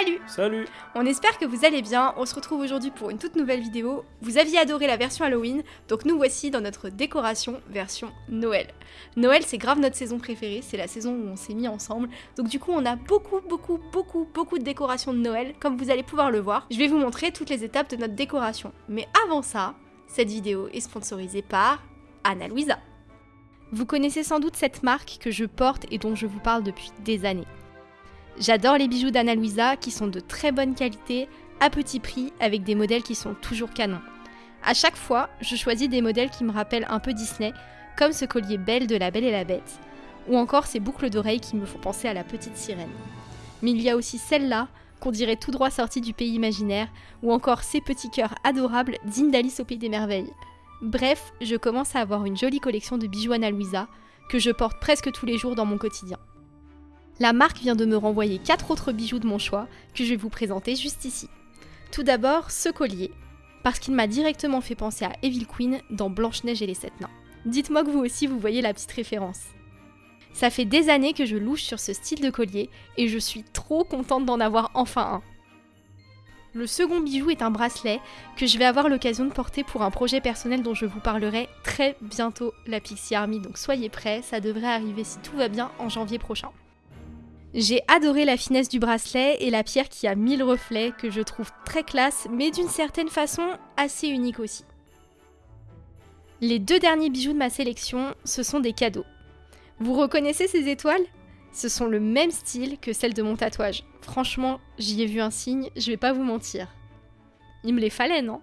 Salut Salut On espère que vous allez bien, on se retrouve aujourd'hui pour une toute nouvelle vidéo. Vous aviez adoré la version Halloween, donc nous voici dans notre décoration version Noël. Noël c'est grave notre saison préférée, c'est la saison où on s'est mis ensemble, donc du coup on a beaucoup beaucoup beaucoup beaucoup de décorations de Noël, comme vous allez pouvoir le voir. Je vais vous montrer toutes les étapes de notre décoration. Mais avant ça, cette vidéo est sponsorisée par Anna Louisa. Vous connaissez sans doute cette marque que je porte et dont je vous parle depuis des années. J'adore les bijoux d'Anna Luisa qui sont de très bonne qualité, à petit prix, avec des modèles qui sont toujours canons. À chaque fois, je choisis des modèles qui me rappellent un peu Disney, comme ce collier belle de La Belle et la Bête, ou encore ces boucles d'oreilles qui me font penser à la petite sirène. Mais il y a aussi celle-là, qu'on dirait tout droit sortie du pays imaginaire, ou encore ces petits cœurs adorables dignes d'Alice au Pays des Merveilles. Bref, je commence à avoir une jolie collection de bijoux Anna Luisa, que je porte presque tous les jours dans mon quotidien. La marque vient de me renvoyer 4 autres bijoux de mon choix que je vais vous présenter juste ici. Tout d'abord, ce collier, parce qu'il m'a directement fait penser à Evil Queen dans Blanche-Neige et les Sept Nains. Dites-moi que vous aussi vous voyez la petite référence. Ça fait des années que je louche sur ce style de collier et je suis trop contente d'en avoir enfin un. Le second bijou est un bracelet que je vais avoir l'occasion de porter pour un projet personnel dont je vous parlerai très bientôt, la Pixie Army, donc soyez prêts, ça devrait arriver si tout va bien en janvier prochain. J'ai adoré la finesse du bracelet et la pierre qui a mille reflets que je trouve très classe mais d'une certaine façon assez unique aussi. Les deux derniers bijoux de ma sélection, ce sont des cadeaux. Vous reconnaissez ces étoiles? Ce sont le même style que celles de mon tatouage. Franchement, j'y ai vu un signe, je vais pas vous mentir. Il me les fallait, non?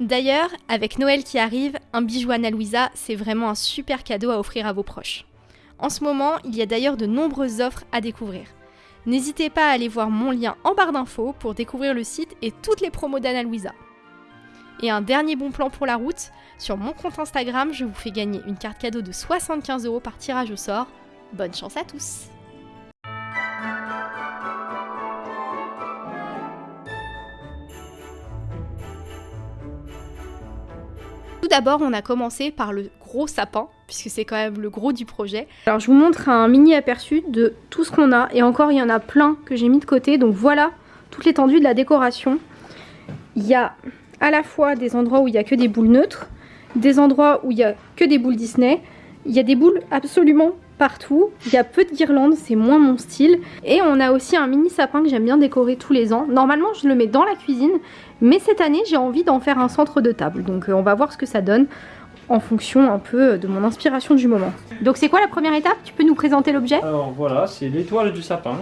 D'ailleurs, avec Noël qui arrive, un bijou Anna Louisa, c'est vraiment un super cadeau à offrir à vos proches. En ce moment, il y a d'ailleurs de nombreuses offres à découvrir. N'hésitez pas à aller voir mon lien en barre d'infos pour découvrir le site et toutes les promos d'Anna Louisa. Et un dernier bon plan pour la route, sur mon compte Instagram, je vous fais gagner une carte cadeau de 75 euros par tirage au sort. Bonne chance à tous Tout d'abord, on a commencé par le sapin, puisque c'est quand même le gros du projet. Alors je vous montre un mini aperçu de tout ce qu'on a, et encore il y en a plein que j'ai mis de côté, donc voilà toute l'étendue de la décoration. Il y a à la fois des endroits où il n'y a que des boules neutres, des endroits où il n'y a que des boules Disney, il y a des boules absolument partout, il y a peu de guirlandes, c'est moins mon style, et on a aussi un mini sapin que j'aime bien décorer tous les ans. Normalement je le mets dans la cuisine, mais cette année j'ai envie d'en faire un centre de table, donc euh, on va voir ce que ça donne en fonction un peu de mon inspiration du moment. Donc c'est quoi la première étape? Tu peux nous présenter l'objet? Alors voilà, c'est l'étoile du sapin.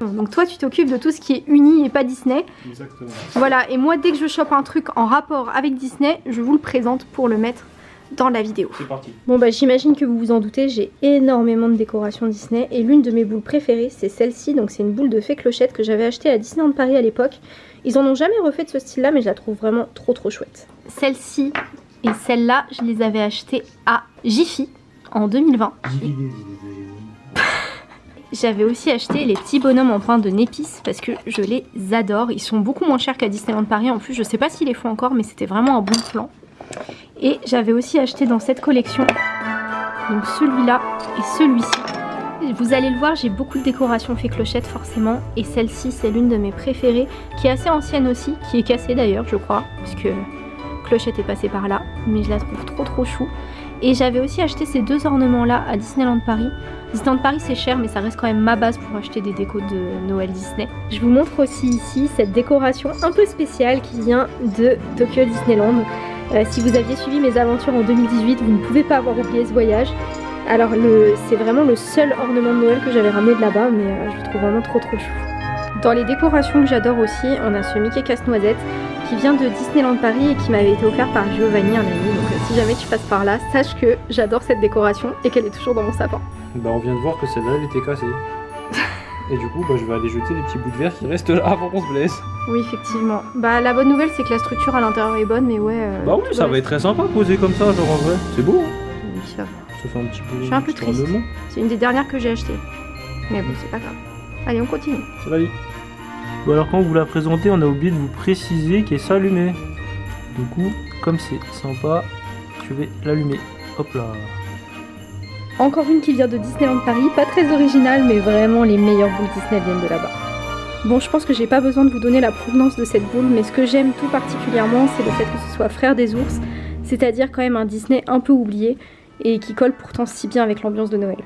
Donc toi tu t'occupes de tout ce qui est uni et pas Disney. Exactement. Voilà, et moi dès que je chope un truc en rapport avec Disney, je vous le présente pour le mettre dans la vidéo. C'est parti. Bon bah j'imagine que vous vous en doutez, j'ai énormément de décorations Disney et l'une de mes boules préférées c'est celle-ci, donc c'est une boule de fée clochette que j'avais achetée à Disneyland Paris à l'époque. Ils en ont jamais refait de ce style là mais je la trouve vraiment trop trop chouette. Celle-ci et celle-là je les avais achetées à Jiffy en 2020. J'avais aussi acheté les petits bonhommes en pain de Népis parce que je les adore. Ils sont beaucoup moins chers qu'à Disneyland Paris en plus. Je sais pas s'ils les font encore mais c'était vraiment un bon plan. Et j'avais aussi acheté dans cette collection donc celui-là et celui-ci. Vous allez le voir, j'ai beaucoup de décorations fait clochette forcément. Et celle-ci, c'est l'une de mes préférées, qui est assez ancienne aussi, qui est cassée d'ailleurs, je crois, puisque clochette est passée par là. Mais je la trouve trop trop chou. Et j'avais aussi acheté ces deux ornements-là à Disneyland Paris. Disneyland Paris c'est cher mais ça reste quand même ma base pour acheter des décos de Noël Disney. Je vous montre aussi ici cette décoration un peu spéciale qui vient de Tokyo Disneyland. Euh, si vous aviez suivi mes aventures en 2018, vous ne pouvez pas avoir oublié ce voyage. Alors c'est vraiment le seul ornement de Noël que j'avais ramené de là-bas mais euh, je le trouve vraiment trop trop chou. Dans les décorations que j'adore aussi, on a ce Mickey casse-noisette qui vient de Disneyland Paris et qui m'avait été offert par Giovanni, un ami. Donc euh, si jamais tu passes par là, sache que j'adore cette décoration et qu'elle est toujours dans mon sapin. Bah on vient de voir que celle-là elle était cassée. et du coup bah, je vais aller jeter les petits bouts de verre qui restent là avant qu'on se blesse. Oui effectivement. Bah la bonne nouvelle c'est que la structure à l'intérieur est bonne mais ouais... Euh, bah oui ça va être très sympa posé comme ça genre en vrai. C'est beau hein Oui ça va. Ça fait un petit peu... Je suis un peu triste. C'est une des dernières que j'ai achetées. Mais bon c'est pas grave. Allez on continue. C'est la vie. Ou alors quand vous la présentez, on a oublié de vous préciser qu'elle s'allumait. Du coup, comme c'est sympa, je vais l'allumer. Hop là. Encore une qui vient de Disneyland Paris, pas très originale mais vraiment les meilleures boules Disney viennent de là-bas. Bon, je pense que j'ai pas besoin de vous donner la provenance de cette boule, mais ce que j'aime tout particulièrement, c'est le fait que ce soit Frère des ours, c'est-à-dire quand même un Disney un peu oublié et qui colle pourtant si bien avec l'ambiance de Noël.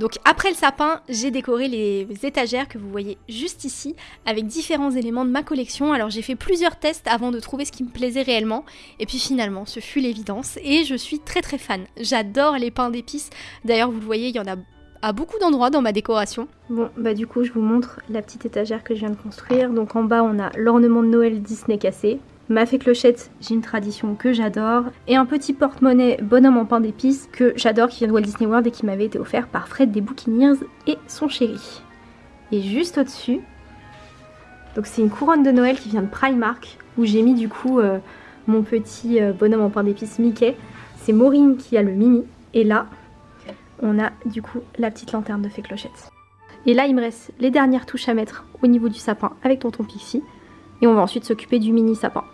Donc après le sapin, j'ai décoré les étagères que vous voyez juste ici avec différents éléments de ma collection. Alors j'ai fait plusieurs tests avant de trouver ce qui me plaisait réellement et puis finalement ce fut l'évidence et je suis très très fan. J'adore les pains d'épices. D'ailleurs vous le voyez, il y en a à beaucoup d'endroits dans ma décoration. Bon, bah du coup, je vous montre la petite étagère que je viens de construire. Donc en bas, on a l'ornement de Noël Disney cassé. Ma fée clochette, j'ai une tradition que j'adore. Et un petit porte-monnaie bonhomme en pain d'épices que j'adore, qui vient de Walt Disney World et qui m'avait été offert par Fred des Bouquineers et son chéri. Et juste au-dessus, donc c'est une couronne de Noël qui vient de Primark, où j'ai mis du coup euh, mon petit euh, bonhomme en pain d'épices Mickey. C'est Maureen qui a le mini. Et là, on a du coup la petite lanterne de fée clochette. Et là il me reste les dernières touches à mettre au niveau du sapin avec tonton Pixie. Et on va ensuite s'occuper du mini sapin.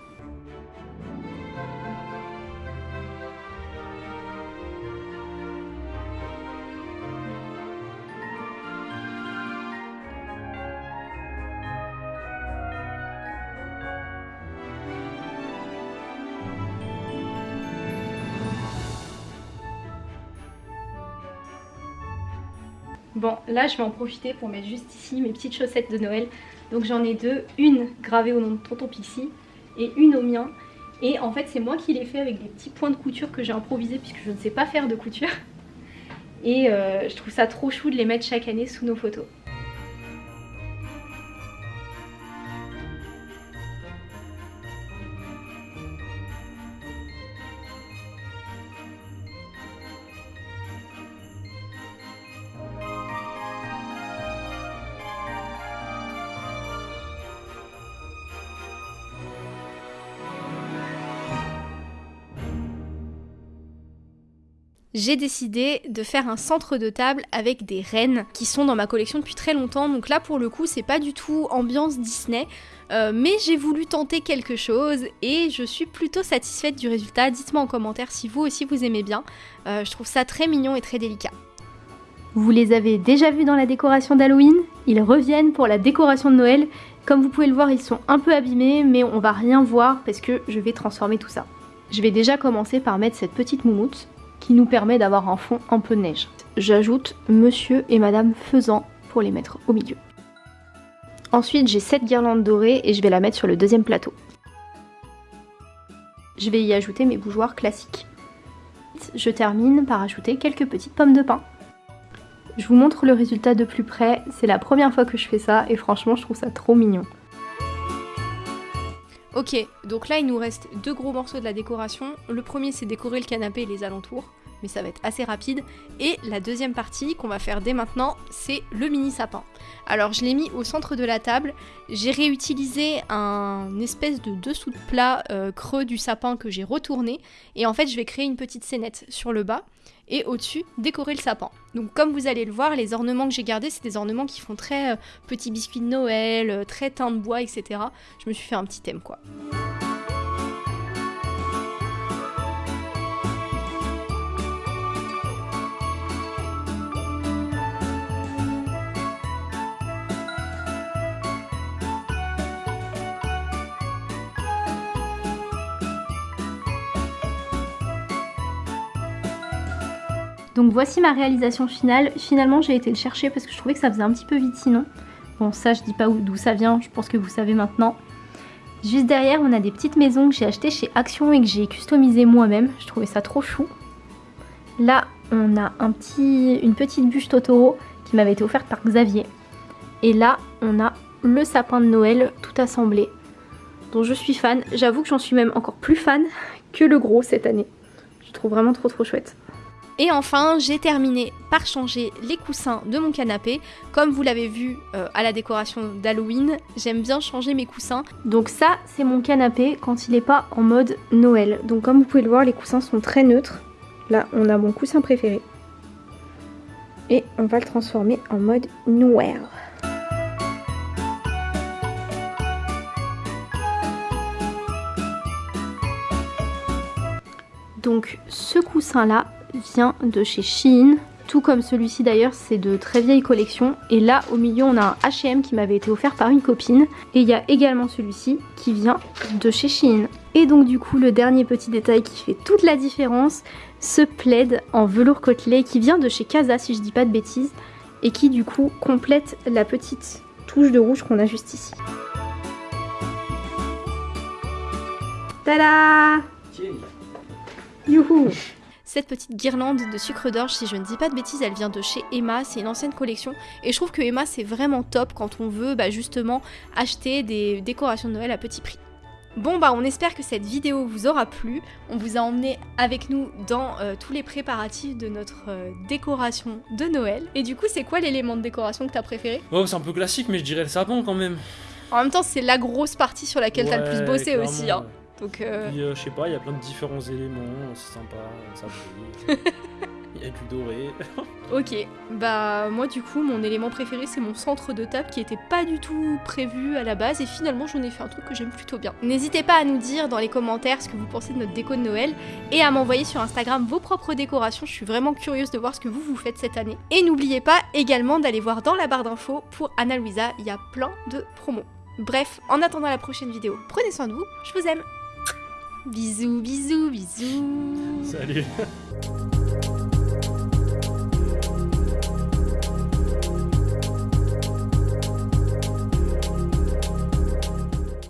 Bon, là je vais en profiter pour mettre juste ici mes petites chaussettes de Noël. Donc j'en ai deux, une gravée au nom de Tonton Pixie et une au mien. Et en fait c'est moi qui l'ai fait avec des petits points de couture que j'ai improvisé puisque je ne sais pas faire de couture. Et euh, je trouve ça trop chou de les mettre chaque année sous nos photos. J'ai décidé de faire un centre de table avec des rennes qui sont dans ma collection depuis très longtemps. Donc là, pour le coup, c'est pas du tout ambiance Disney. Euh, mais j'ai voulu tenter quelque chose et je suis plutôt satisfaite du résultat. Dites-moi en commentaire si vous aussi vous aimez bien. Euh, je trouve ça très mignon et très délicat. Vous les avez déjà vus dans la décoration d'Halloween? Ils reviennent pour la décoration de Noël. Comme vous pouvez le voir, ils sont un peu abîmés, mais on va rien voir parce que je vais transformer tout ça. Je vais déjà commencer par mettre cette petite moumoute qui nous permet d'avoir un fond un peu neige. J'ajoute Monsieur et Madame Faisan pour les mettre au milieu. Ensuite j'ai cette guirlande dorée et je vais la mettre sur le deuxième plateau. Je vais y ajouter mes bougeoirs classiques. Je termine par ajouter quelques petites pommes de pin. Je vous montre le résultat de plus près, c'est la première fois que je fais ça et franchement je trouve ça trop mignon. Ok, donc là il nous reste deux gros morceaux de la décoration. Le premier c'est décorer le canapé et les alentours, mais ça va être assez rapide. Et la deuxième partie qu'on va faire dès maintenant, c'est le mini sapin. Alors je l'ai mis au centre de la table, j'ai réutilisé un espèce de dessous de plat euh, creux du sapin que j'ai retourné, et en fait je vais créer une petite scénette sur le bas et au-dessus décorer le sapin. Donc comme vous allez le voir, les ornements que j'ai gardés, c'est des ornements qui font très euh, petits biscuits de Noël, euh, très teint de bois, etc. Je me suis fait un petit thème quoi. Donc voici ma réalisation finale. Finalement j'ai été le chercher parce que je trouvais que ça faisait un petit peu vite sinon. Bon ça je dis pas d'où ça vient, je pense que vous savez maintenant. Juste derrière on a des petites maisons que j'ai achetées chez Action et que j'ai customisées moi-même. Je trouvais ça trop chou. Là on a un petit, une petite bûche Totoro qui m'avait été offerte par Xavier. Et là on a le sapin de Noël tout assemblé dont je suis fan. J'avoue que j'en suis même encore plus fan que le gros cette année. Je trouve vraiment trop trop chouette. Et enfin, j'ai terminé par changer les coussins de mon canapé. Comme vous l'avez vu euh, à la décoration d'Halloween, j'aime bien changer mes coussins. Donc ça, c'est mon canapé quand il n'est pas en mode Noël. Donc comme vous pouvez le voir, les coussins sont très neutres. Là, on a mon coussin préféré. Et on va le transformer en mode Noël. Donc ce coussin là, vient de chez Shein. tout comme celui-ci d'ailleurs, c'est de très vieilles collections. Et là, au milieu, on a un H&M qui m'avait été offert par une copine. Et il y a également celui-ci qui vient de chez Shein. Et donc du coup, le dernier petit détail qui fait toute la différence, ce plaid en velours côtelé qui vient de chez Casa, si je dis pas de bêtises, et qui du coup complète la petite touche de rouge qu'on a juste ici. Tada Youhou cette petite guirlande de sucre d'orge, si je ne dis pas de bêtises, elle vient de chez Emma, c'est une ancienne collection et je trouve que Emma c'est vraiment top quand on veut bah, justement acheter des décorations de Noël à petit prix. Bon bah on espère que cette vidéo vous aura plu, on vous a emmené avec nous dans euh, tous les préparatifs de notre euh, décoration de Noël. Et du coup c'est quoi l'élément de décoration que t'as préféré? Oh c'est un peu classique mais je dirais le sapin quand même. En même temps c'est la grosse partie sur laquelle t'as le plus bossé aussi. Hein. Donc, euh... Puis, euh, je sais pas, il y a plein de différents éléments, c'est sympa, ça brille. Il y a du doré. ok, bah moi du coup mon élément préféré c'est mon centre de table qui était pas du tout prévu à la base et finalement j'en ai fait un truc que j'aime plutôt bien. N'hésitez pas à nous dire dans les commentaires ce que vous pensez de notre déco de Noël et à m'envoyer sur Instagram vos propres décorations, je suis vraiment curieuse de voir ce que vous vous faites cette année. Et n'oubliez pas également d'aller voir dans la barre d'infos pour Anna Louisa, il y a plein de promos. Bref, en attendant la prochaine vidéo, prenez soin de vous, je vous aime Bisous, bisous, bisous. Salut.